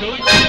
Billy.